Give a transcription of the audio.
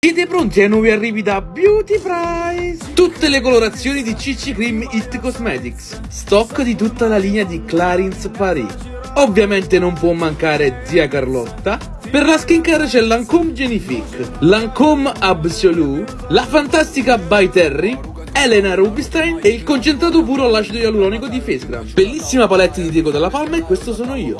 Siete pronti ai nuovi arrivi da Beauty Price? Tutte le colorazioni di CC Cream It Cosmetics, stock di tutta la linea di Clarins Paris. Ovviamente non può mancare Zia Carlotta. Per la skincare c'è Lancome Genifique, Lancome Absolue la fantastica By Terry, Elena Rubinstein e il concentrato puro all'acido ialuronico di Facegram. Bellissima palette di Diego della Palma e questo sono io.